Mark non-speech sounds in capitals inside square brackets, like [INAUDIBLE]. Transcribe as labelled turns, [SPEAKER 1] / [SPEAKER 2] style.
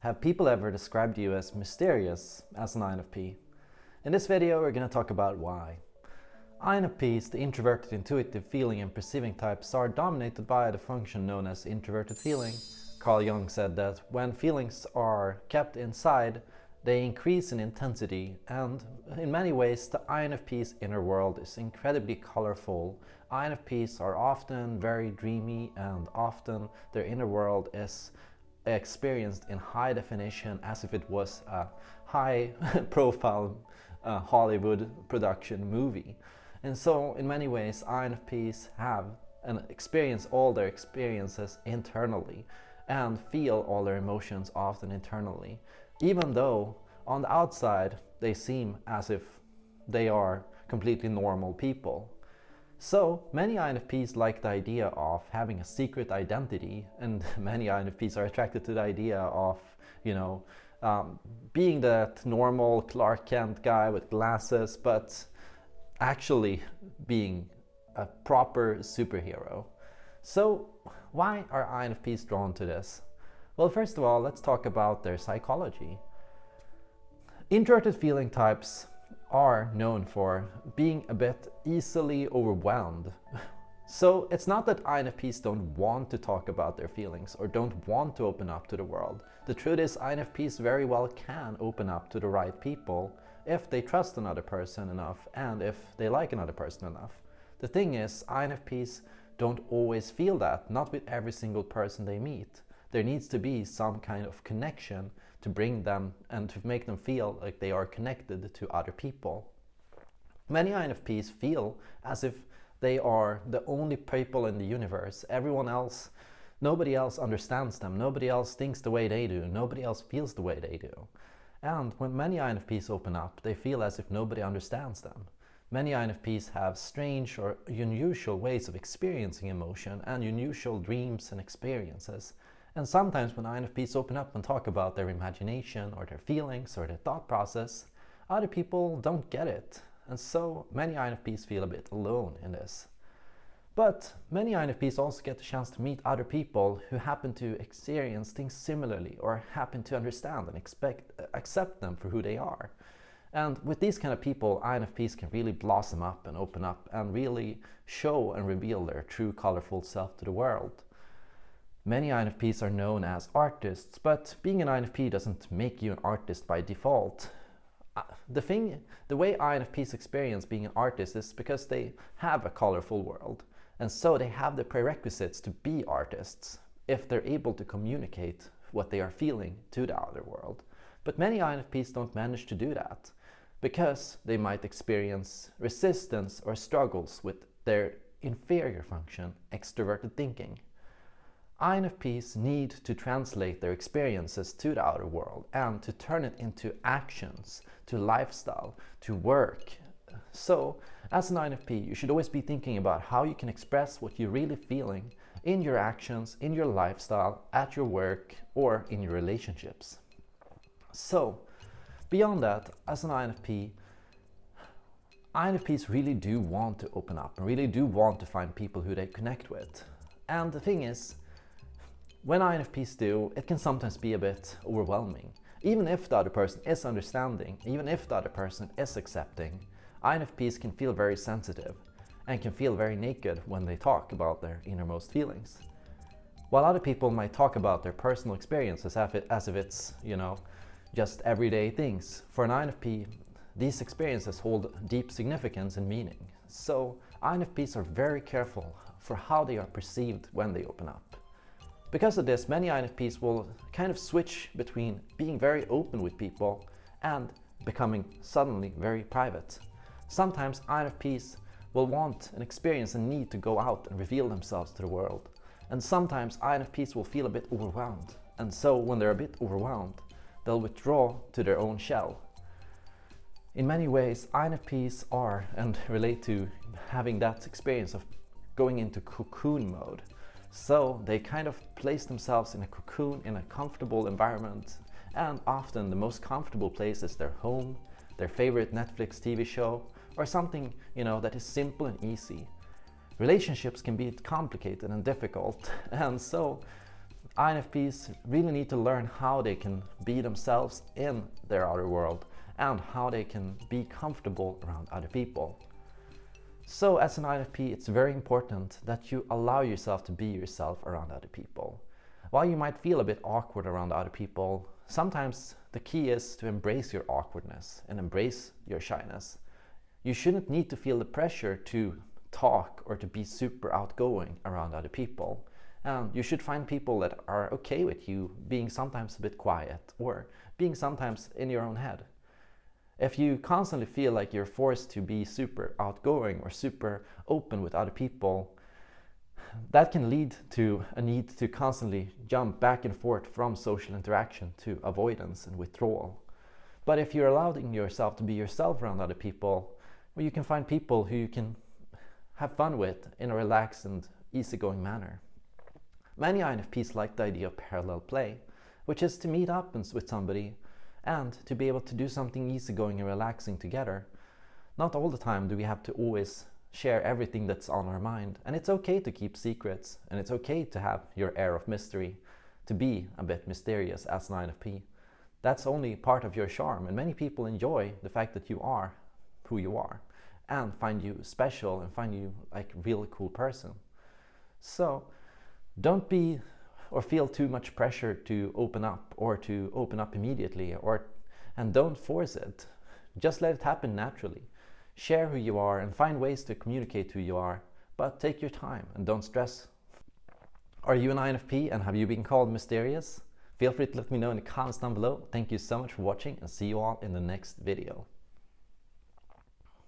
[SPEAKER 1] Have people ever described you as mysterious as an INFP? In this video we're going to talk about why. INFPs, the introverted intuitive feeling and perceiving types, are dominated by the function known as introverted feeling. Carl Jung said that when feelings are kept inside, they increase in intensity and in many ways the INFP's inner world is incredibly colorful. INFPs are often very dreamy and often their inner world is experienced in high definition as if it was a high [LAUGHS] profile uh, Hollywood production movie. And so in many ways INFPs have and experience all their experiences internally and feel all their emotions often internally. Even though on the outside they seem as if they are completely normal people. So many INFPs like the idea of having a secret identity and [LAUGHS] many INFPs are attracted to the idea of, you know, um, being that normal Clark Kent guy with glasses, but actually being a proper superhero. So why are INFPs drawn to this? Well, first of all, let's talk about their psychology. Introverted feeling types are known for being a bit easily overwhelmed. [LAUGHS] So it's not that INFPs don't want to talk about their feelings or don't want to open up to the world. The truth is INFPs very well can open up to the right people if they trust another person enough and if they like another person enough. The thing is, INFPs don't always feel that, not with every single person they meet. There needs to be some kind of connection to bring them and to make them feel like they are connected to other people. Many INFPs feel as if they are the only people in the universe. Everyone else, nobody else understands them. Nobody else thinks the way they do. Nobody else feels the way they do. And when many INFPs open up, they feel as if nobody understands them. Many INFPs have strange or unusual ways of experiencing emotion and unusual dreams and experiences. And sometimes when INFPs open up and talk about their imagination or their feelings or their thought process, other people don't get it. And so many INFPs feel a bit alone in this. But many INFPs also get the chance to meet other people who happen to experience things similarly or happen to understand and expect, accept them for who they are. And with these kind of people, INFPs can really blossom up and open up and really show and reveal their true colorful self to the world. Many INFPs are known as artists, but being an INFP doesn't make you an artist by default. Uh, the thing, the way INFPs experience being an artist is because they have a colorful world. And so they have the prerequisites to be artists if they're able to communicate what they are feeling to the outer world. But many INFPs don't manage to do that because they might experience resistance or struggles with their inferior function, extroverted thinking. INFPs need to translate their experiences to the outer world and to turn it into actions, to lifestyle, to work. So, as an INFP, you should always be thinking about how you can express what you're really feeling in your actions, in your lifestyle, at your work, or in your relationships. So, beyond that, as an INFP, INFPs really do want to open up and really do want to find people who they connect with. And the thing is, when INFPs do, it can sometimes be a bit overwhelming. Even if the other person is understanding, even if the other person is accepting, INFPs can feel very sensitive and can feel very naked when they talk about their innermost feelings. While other people might talk about their personal experiences as if it's, you know, just everyday things, for an INFP, these experiences hold deep significance and meaning. So INFPs are very careful for how they are perceived when they open up. Because of this, many INFPs will kind of switch between being very open with people and becoming suddenly very private. Sometimes INFPs will want and experience a need to go out and reveal themselves to the world. And sometimes INFPs will feel a bit overwhelmed. And so when they're a bit overwhelmed, they'll withdraw to their own shell. In many ways, INFPs are and [LAUGHS] relate to having that experience of going into cocoon mode. So they kind of place themselves in a cocoon in a comfortable environment and often the most comfortable place is their home, their favorite Netflix TV show or something you know that is simple and easy. Relationships can be complicated and difficult [LAUGHS] and so INFPs really need to learn how they can be themselves in their outer world and how they can be comfortable around other people. So as an INFP, it's very important that you allow yourself to be yourself around other people. While you might feel a bit awkward around other people, sometimes the key is to embrace your awkwardness and embrace your shyness. You shouldn't need to feel the pressure to talk or to be super outgoing around other people. And you should find people that are okay with you being sometimes a bit quiet or being sometimes in your own head. If you constantly feel like you're forced to be super outgoing or super open with other people, that can lead to a need to constantly jump back and forth from social interaction to avoidance and withdrawal. But if you're allowing yourself to be yourself around other people, well, you can find people who you can have fun with in a relaxed and easygoing manner. Many INFPs like the idea of parallel play, which is to meet up and with somebody and to be able to do something easygoing and relaxing together. Not all the time do we have to always share everything that's on our mind, and it's okay to keep secrets, and it's okay to have your air of mystery, to be a bit mysterious as an INFP. That's only part of your charm, and many people enjoy the fact that you are who you are and find you special and find you like a really cool person. So don't be or feel too much pressure to open up or to open up immediately or and don't force it. Just let it happen naturally. Share who you are and find ways to communicate who you are, but take your time and don't stress. Are you an INFP and have you been called mysterious? Feel free to let me know in the comments down below. Thank you so much for watching and see you all in the next video.